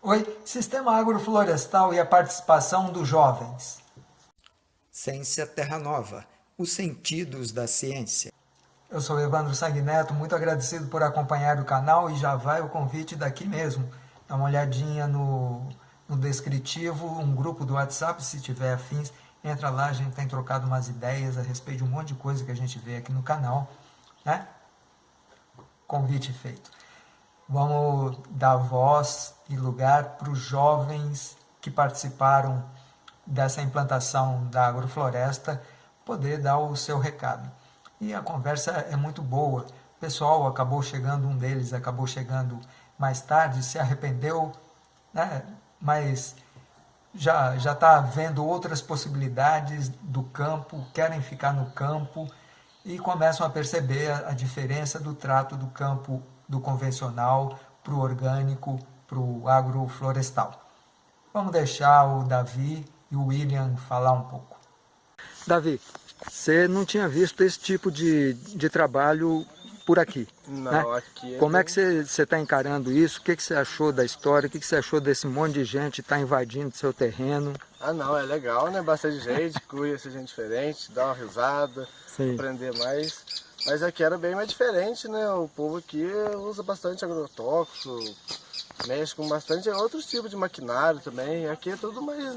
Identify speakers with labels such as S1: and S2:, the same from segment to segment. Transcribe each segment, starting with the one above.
S1: Oi, Sistema Agroflorestal e a participação dos jovens.
S2: Ciência Terra Nova, os sentidos da ciência.
S1: Eu sou Evandro Sanguineto, muito agradecido por acompanhar o canal e já vai o convite daqui mesmo. Dá uma olhadinha no, no descritivo, um grupo do WhatsApp, se tiver afins, entra lá, a gente tem trocado umas ideias a respeito de um monte de coisa que a gente vê aqui no canal, né? Convite feito. Vamos dar voz e lugar para os jovens que participaram dessa implantação da agrofloresta poder dar o seu recado. E a conversa é muito boa. O pessoal acabou chegando, um deles acabou chegando mais tarde, se arrependeu, né? mas já já está vendo outras possibilidades do campo, querem ficar no campo e começam a perceber a, a diferença do trato do campo do convencional para o orgânico, para o agroflorestal. Vamos deixar o Davi e o William falar um pouco.
S3: Davi, você não tinha visto esse tipo de, de trabalho por aqui.
S4: Não,
S3: né?
S4: aqui é
S3: Como é que você está encarando isso? O que, que você achou da história? O que, que você achou desse monte de gente estar tá invadindo seu terreno?
S4: Ah não, é legal, né? Bastante gente, conhece gente diferente, dá uma risada,
S3: Sim.
S4: aprender mais. Mas aqui era bem mais diferente, né? O povo aqui usa bastante agrotóxico, mexe com bastante outros tipos de maquinário também. Aqui é tudo mais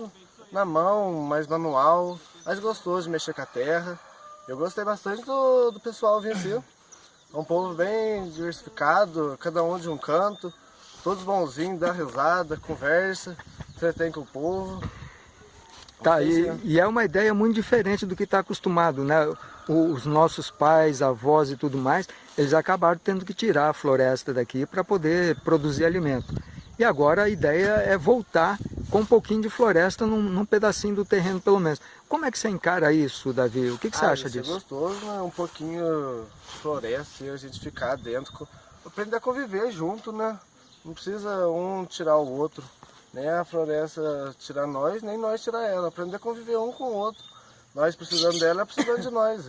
S4: na mão, mais manual, mais gostoso de mexer com a terra. Eu gostei bastante do, do pessoal vir assim. É um povo bem diversificado, cada um de um canto, todos bonzinhos, dá risada, conversa, entretém com o povo.
S3: Tá, e, e, é uma ideia muito diferente do que está acostumado, né? Os nossos pais, avós e tudo mais, eles acabaram tendo que tirar a floresta daqui para poder produzir alimento. E agora a ideia é voltar com um pouquinho de floresta num, num, pedacinho do terreno pelo menos. Como é que você encara isso, Davi? O que, que você
S4: ah,
S3: acha
S4: isso
S3: disso?
S4: É gostoso, né? Um pouquinho de floresta e a gente ficar dentro, aprender a conviver junto, né? Não precisa um tirar o outro, nem a floresta tirar nós, nem nós tirar ela. Aprender a conviver um com o outro. Nós precisando dela, ela precisando de nós.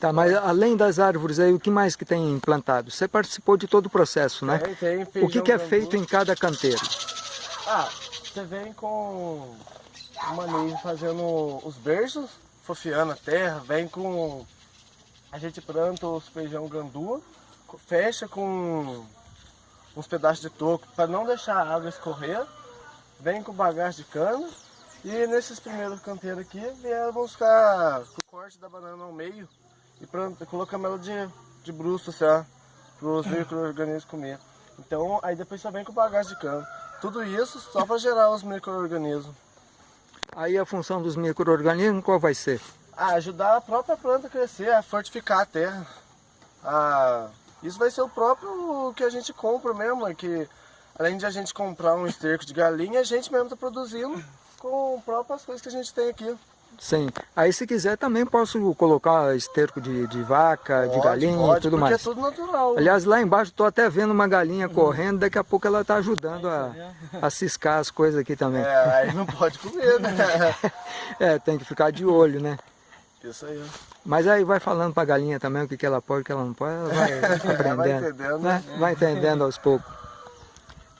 S3: Tá, mas além das árvores aí, o que mais que tem implantado? Você participou de todo o processo, né?
S4: Tem, tem
S3: o que, que é feito em cada canteiro?
S4: Ah, você vem com o manejo fazendo os berços, fofiando a terra, vem com... A gente planta os feijão gandua, fecha com uns pedaços de toco para não deixar a água escorrer, vem com bagagem de cana e nesses primeiros canteiros aqui vieram buscar o corte da banana ao meio e pronto, colocamos ela de, de bruxo, assim, para os micro-organismos comer. Então, aí depois só vem com bagagem de cana. Tudo isso só para gerar os micro-organismos.
S3: Aí a função dos micro-organismos qual vai ser?
S4: Ah, ajudar a própria planta a crescer, a fortificar a terra. Ah, isso vai ser o próprio que a gente compra mesmo, é que além de a gente comprar um esterco de galinha, a gente mesmo está produzindo com próprias coisas que a gente tem aqui.
S3: Sim. Aí se quiser também posso colocar esterco de, de vaca,
S4: pode,
S3: de galinha
S4: pode,
S3: e tudo
S4: porque
S3: mais.
S4: é tudo natural.
S3: Aliás, lá embaixo estou até vendo uma galinha correndo, daqui a pouco ela está ajudando a, a ciscar as coisas aqui também.
S4: É, aí não pode comer, né?
S3: é, tem que ficar de olho, né?
S4: Isso aí.
S3: Mas aí vai falando para a galinha também o que, que ela pode o que ela não pode, ela vai aprendendo.
S4: vai entendendo.
S3: Né? Vai entendendo aos poucos.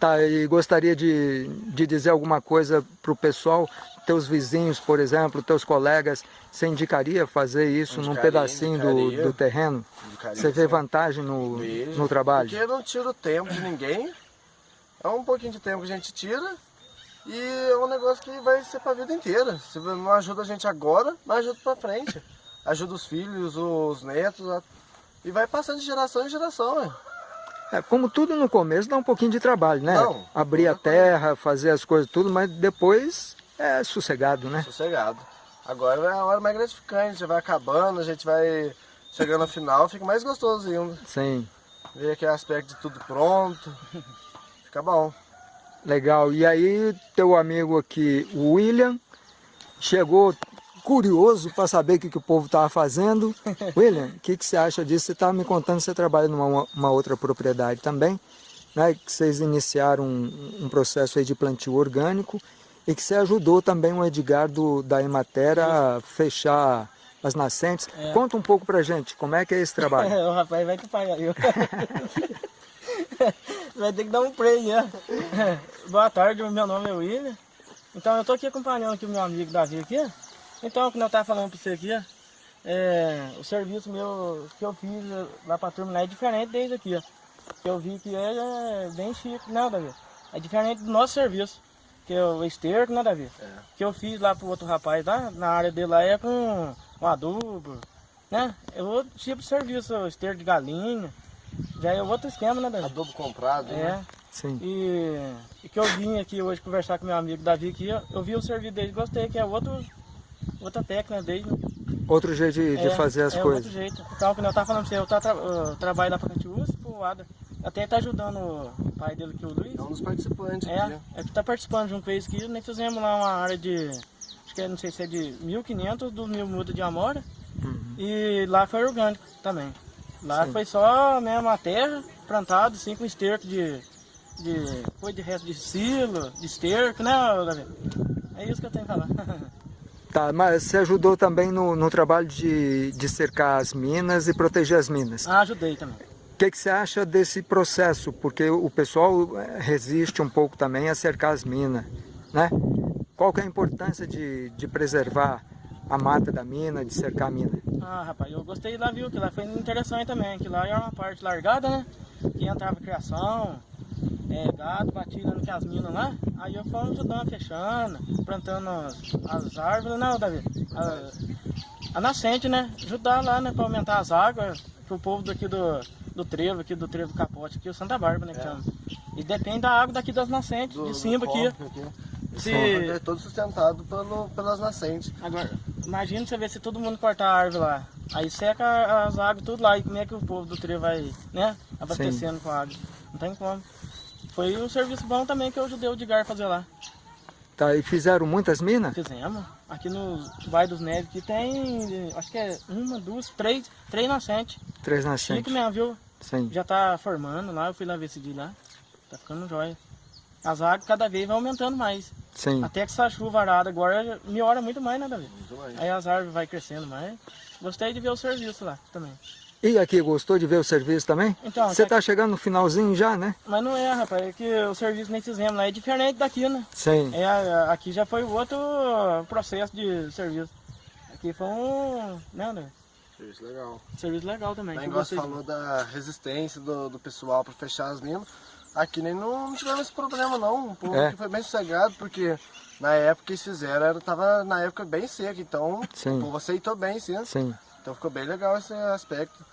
S3: Tá, e gostaria de, de dizer alguma coisa para o pessoal, teus vizinhos, por exemplo, teus colegas, você indicaria fazer isso
S4: indicaria,
S3: num pedacinho do, do, terreno?
S4: Indicaria,
S3: você vê vantagem no, no trabalho?
S4: Porque não tira o tempo de ninguém, é um pouquinho de tempo que a gente tira e é um negócio que vai ser para a vida inteira. Se não ajuda a gente agora, mas ajuda para frente. Ajuda os filhos, os netos, e vai passando de geração em geração. Né?
S3: É, como tudo no começo dá um pouquinho de trabalho, né?
S4: Não,
S3: Abrir a terra, fazer as coisas tudo, mas depois é sossegado, né?
S4: Sossegado. Agora é a hora mais gratificante, vai acabando, a gente vai chegando no final, fica mais gostoso ainda.
S3: Sim.
S4: Ver aquele aspecto de tudo pronto, fica bom.
S3: Legal. E aí teu amigo aqui, o William, chegou curioso para saber o que, que o povo estava fazendo. William, o que, que você acha disso? Você estava me contando que você trabalha numa uma outra propriedade também, né? que vocês iniciaram um, um processo aí de plantio orgânico e que você ajudou também o Edgar do, da Ematera a fechar as nascentes. É. Conta um pouco pra gente, como é que é esse trabalho?
S5: o rapaz vai que paga eu. Vai ter que dar um play, né? Boa tarde, meu nome é William. Então eu tô aqui acompanhando aqui o meu amigo Davi aqui. Então, como eu tava falando pra você aqui, é, o serviço meu que eu fiz lá pra turma lá é diferente desde aqui, ó. Que eu vi que ele é bem chique, não, Davi? É diferente do nosso serviço, que é o esterco, né, Davi?
S4: É.
S5: Que eu fiz lá pro outro rapaz lá, na área dele lá é com, com adubo, né? É outro tipo de serviço, esterco de galinha. Já é outro esquema, né, Davi?
S4: Adobo comprado,
S5: É.
S4: né?
S3: Sim.
S5: E, e que eu vim aqui hoje conversar com meu amigo Davi aqui, eu, eu vi o serviço dele, gostei, que é outro, outra técnica né?
S3: Outro jeito de, de
S5: É,
S3: fazer as
S5: é
S3: coisas.
S5: outro jeito. Então, como eu tava falando você, eu, tá, tra- eu trabalho lá Catiús, pro Ada. Até tá ajudando o pai dele aqui, o Luiz.
S4: É um dos participantes
S5: É,
S4: aqui.
S5: é que tá participando junto com eles aqui, nós fizemos lá uma área de, acho que é, não sei se é de 1.500 dos mil mudas de amora. E lá foi orgânico também. Lá
S3: Uhum. Sim.
S5: foi só mesmo a terra, plantado, assim, com esterco de, de, foi de resto de silo, de esterco, né, Davi? É isso que eu tenho que falar.
S3: Tá, mas você ajudou também no, no trabalho de, de cercar as minas e proteger as minas.
S5: ah, ajudei também.
S3: O que, que você acha desse processo? Porque o pessoal eh, resiste um pouco também a cercar as minas, né? Qual que é a importância de, de preservar a mata da mina, de cercar a mina?
S5: Ah, rapaz, eu gostei lá, viu? Que lá foi interessante também. Que lá era uma parte largada, né? Que entrava criação, é, gado, no que as minas lá. Aí eu fui ajudando, fechando, plantando as, as árvores, não, Davi? A, a nascente, né? Ajudar lá, né? Pra aumentar as águas. Pro povo daqui do, do trevo, aqui do trevo capote, aqui, o Santa Bárbara, né? Que chama. E depende da água daqui das nascentes,
S4: Do-
S5: de cima aqui.
S4: aqui.
S5: Se,
S4: É todo sustentado pelo, pelas nascentes.
S5: Agora, imagina você ver se todo mundo cortar a árvore lá. Aí seca as águas tudo lá. E como é que o povo do trio vai, né? Abastecendo com água. Não tem como. Foi um serviço bom também que eu ajudei o Digar a fazer lá.
S3: Tá, e fizeram muitas minas?
S5: Fizemos. Aqui no Bairro dos Neves que tem, acho que é uma, duas, três, três nascentes.
S3: Três
S5: Chique
S3: nascentes.
S5: mesmo, viu?
S3: Sim,
S5: Já tá formando lá, eu fui lá ver esse dia lá. Tá ficando jóia. As águas cada vez vai aumentando mais.
S3: sim.
S5: Até que essa chuva arada agora melhora muito mais, né, Davi?
S4: Muito mais.
S5: Aí as árvores vai crescendo mais. Gostei de ver o serviço lá também.
S3: E aqui, gostou de ver o serviço também?
S5: Então,
S3: Você
S5: até
S3: tá chegando no finalzinho já, né?
S5: Mas não é, rapaz, é que o serviço nem fizemos lá é diferente daqui, né?
S3: Sim,
S5: É, aqui já foi outro processo de serviço. Aqui foi um, né, né?
S4: Isso, legal.
S5: serviço legal também.
S4: O negócio
S5: gostei de
S4: falou da resistência do, do pessoal para fechar as minas. Aqui nem não, não tivemos esse problema não. O povo
S3: É.
S4: foi bem sossegado, porque na época que eles fizeram, era, tava na época bem seco, então
S3: Sim.
S4: o povo aceitou bem, sim.
S3: sim.
S4: Então ficou bem legal esse aspecto.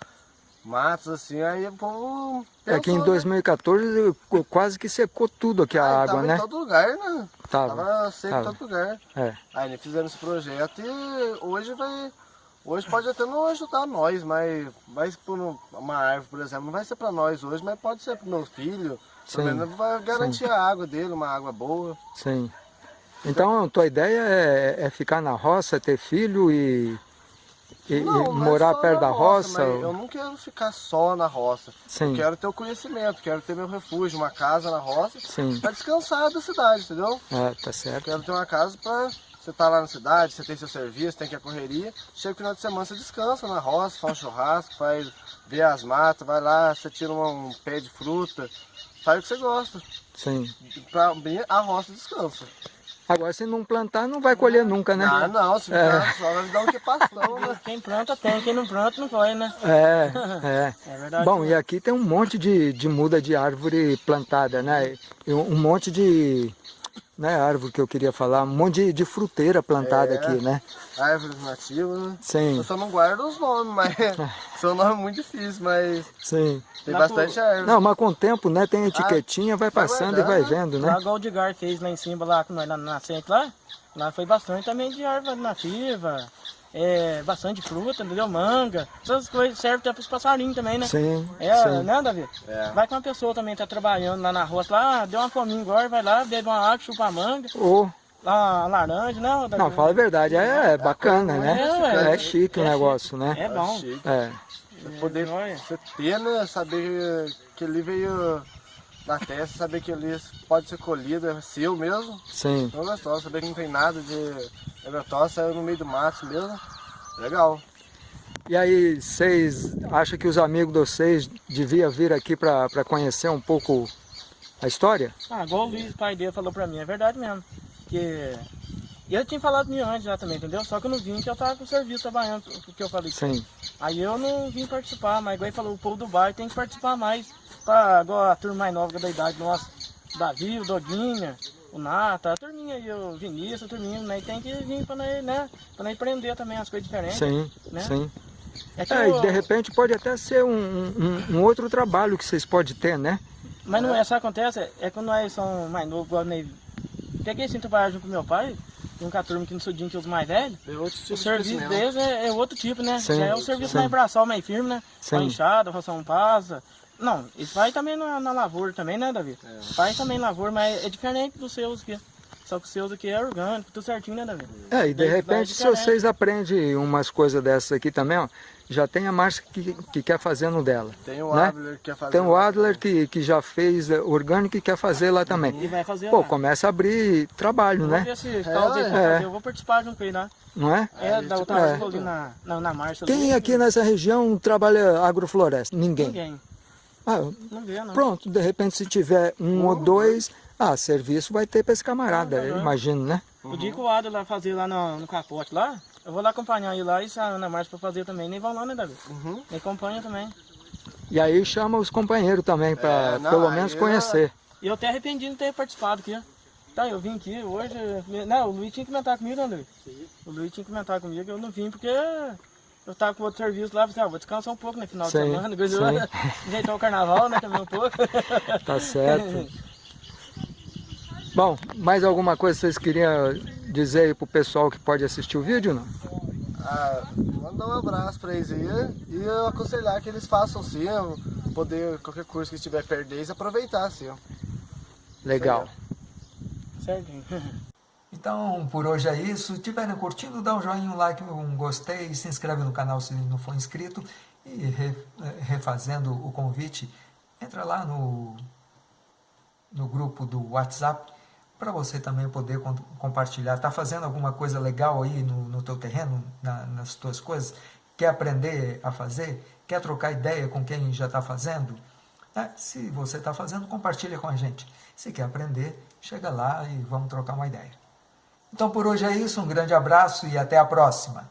S4: Matos assim, aí o povo.
S3: É que em
S4: pensou, né?
S3: 2014 qu- quase que secou tudo aqui a
S4: Ah,
S3: água,
S4: tava
S3: né?
S4: em todo lugar, né?
S3: Tava.
S4: Tava seco
S3: tava.
S4: em todo lugar.
S3: É,
S4: Aí eles fizeram esse projeto e hoje vai. Hoje pode até não ajudar nós, mas vai por um- uma árvore, por exemplo, não vai ser para nós hoje, mas pode ser para meu filho.
S3: Sim,
S4: Pelo menos vai garantir a água dele, uma água boa.
S3: sim. Então, tua ideia é, é ficar na roça, ter filho e, e- e
S4: Não, não é
S3: morar
S4: só
S3: perto da roça?
S4: mas eu não quero ficar só na roça.
S3: Sim.
S4: Eu quero ter o conhecimento, quero ter meu refúgio, uma casa na roça, para descansar da cidade, entendeu?
S3: É, tá certo.
S4: Quero ter uma casa para você estar lá na cidade, você tem seu serviço, tem que a correria. Chega o final de semana, você descansa na roça, faz um churrasco, faz ver as matas, vai lá, você tira um, um pé de fruta, faz o que você gosta.
S3: Sim.
S4: Pra mim, a roça descansa.
S3: Agora, se não plantar, não vai colher nunca, né?
S4: Ah, não, se ficar só vai dar um que passou, né?
S5: Quem planta tem, quem não planta não vai, né?
S3: É, é.
S5: É verdade.
S3: Bom, e aqui tem um monte de, de muda de árvore plantada, né? Um monte de, né, árvore que eu queria falar, um monte de, de fruteira plantada
S4: É.
S3: aqui, né?
S4: Árvores nativas, né?
S3: Sim,
S4: Eu só não guardo os nomes, mas são nomes muito difíceis, mas
S3: sim.
S4: tem
S5: Lá
S4: bastante árvore.
S3: Não, mas com o tempo, né, tem etiquetinha, vai
S4: vai
S3: passando e vai vendo,
S5: Lá
S3: né?
S5: igual o Digar fez lá em cima, lá com nós, lá na nascente lá, lá foi bastante também de árvore nativa, é, bastante fruta, entendeu? Manga, essas coisas servem até para os passarinhos também, né?
S3: Sim,
S5: É,
S3: sim.
S5: né, Davi?
S4: É.
S5: Vai que uma pessoa também tá trabalhando lá na roça, lá, ah, deu uma fominha agora, vai lá, bebe uma água, chupa a manga, lá, uma laranja, né, Davi?
S3: não, fala a verdade, é, bacana, né?
S5: É.
S3: É chique o
S5: É
S3: negócio, né?
S5: É bom.
S4: Chique.
S3: É,
S4: Você poder você ter, né? Saber que ele veio na testa, saber que ele pode ser colhido, é seu mesmo.
S3: sim.
S4: Então é gostoso, saber que não tem nada de agrotóxico, saiu no meio do mato mesmo. Legal.
S3: E aí, vocês acham que os amigos de vocês deviam vir aqui para conhecer um pouco a história?
S5: Ah, igual o Luiz, pai dele, falou pra mim, é verdade mesmo. Que ele tinha falado comigo antes já também, entendeu? Só que eu não vim, que eu tava com o serviço trabalhando, o que eu falei.
S3: Sim.
S5: Aí eu não vim participar, mas igual ele falou, o povo do bairro tem que participar mais. Pra, igual a turma mais nova da idade nossa, o Davi, o Doguinha, o Nata, a turminha aí, o Vinícius, a turminha, né? Tem que vir pra nós, né? Pra nós aprender também as coisas diferentes.
S3: Sim,
S5: né?
S3: sim.
S5: É que
S3: É,
S5: eu-
S3: e de repente pode até ser um, um- um outro trabalho que vocês podem ter, né?
S5: Mas não é, que acontece? É quando nós somos mais novos, igual. Peguei assim, trabalhar junto com meu pai, junto com a turma que não sudinho que os mais velhos.
S4: É outro tipo
S5: O
S4: de
S5: serviço
S4: crescimento.
S5: deles é, é outro tipo, né?
S3: Sim,
S5: Já é o serviço
S3: sim.
S5: mais braçal, mais firme, né?
S3: Sim.
S5: Com a enxada, roção passa. Não, isso vai também na, na lavoura também, né, Davi? Faz também lavoura, mas é diferente dos seus aqui. Só que os seus aqui é orgânico, tudo certinho, né, Davi?
S3: É, e de
S5: vai
S3: repente, se
S5: diferente.
S3: vocês aprendem umas coisas dessas aqui também, ó, já tem a Márcia que, que quer fazer no dela.
S4: Tem o
S3: né?
S4: Adler que quer fazer.
S3: Tem o Adler que, que já fez é, orgânico e quer fazer lá também.
S5: E vai fazer
S3: Pô,
S5: lá.
S3: começa a abrir trabalho, né?
S5: for
S3: é.
S5: fazer, eu vou participar junto com ele lá.
S3: Não é?
S5: É, da outra
S3: é.
S5: ali na, na, na marcha.
S3: Quem
S5: ali,
S3: aqui nessa região trabalha agrofloresta? Ninguém.
S5: Ninguém.
S3: Ah,
S5: Não vê, não.
S3: pronto, de repente se tiver um ou dois, ah, serviço vai ter para esse camarada,
S5: Ah,
S3: eu
S5: uhum.
S3: imagino, né?
S5: O dia que o Adler vai fazer lá no, no capote lá, eu vou lá acompanhar ele lá e se a Ana Marcia for fazer também, nem vão lá, né, Davi?
S4: Uhum.
S5: Nem acompanha também.
S3: E aí chama os companheiros também para
S4: É, não,
S3: pelo
S4: aí
S3: menos
S4: é-
S3: conhecer.
S5: E eu até arrependi de não ter participado aqui. Tá, eu vim aqui hoje. Não, o Luiz tinha que comentar comigo, né, Luiz? O Luiz tinha que comentar comigo, eu não vim porque eu tava com outro serviço lá, falei, ah, vou descansar um pouco no final
S3: Sim,
S5: de semana, coisa
S3: sim.
S5: ajeitar o carnaval, né, também um pouco.
S3: Tá certo. Bom, mais alguma coisa que vocês queriam dizer aí pro pessoal que pode assistir o vídeo, não?
S4: Ah, mandar um abraço pra eles aí e eu aconselhar que eles façam sim, poder, qualquer curso que estiver perto deles, aproveitar sim.
S3: Legal.
S5: Certinho.
S1: Então, por hoje é isso. Se estiverem curtindo, dá um joinha, um like, um gostei, se inscreve no canal se não for inscrito. E re- refazendo o convite, entra lá no, no grupo do WhatsApp para você também poder com- compartilhar. Está fazendo alguma coisa legal aí no, no teu terreno, na- nas tuas coisas? Quer aprender a fazer? Quer trocar ideia com quem já está fazendo? né? Se você está fazendo, compartilha com a gente. Se quer aprender, chega lá e vamos trocar uma ideia. Então por hoje é isso, um grande abraço e até a próxima.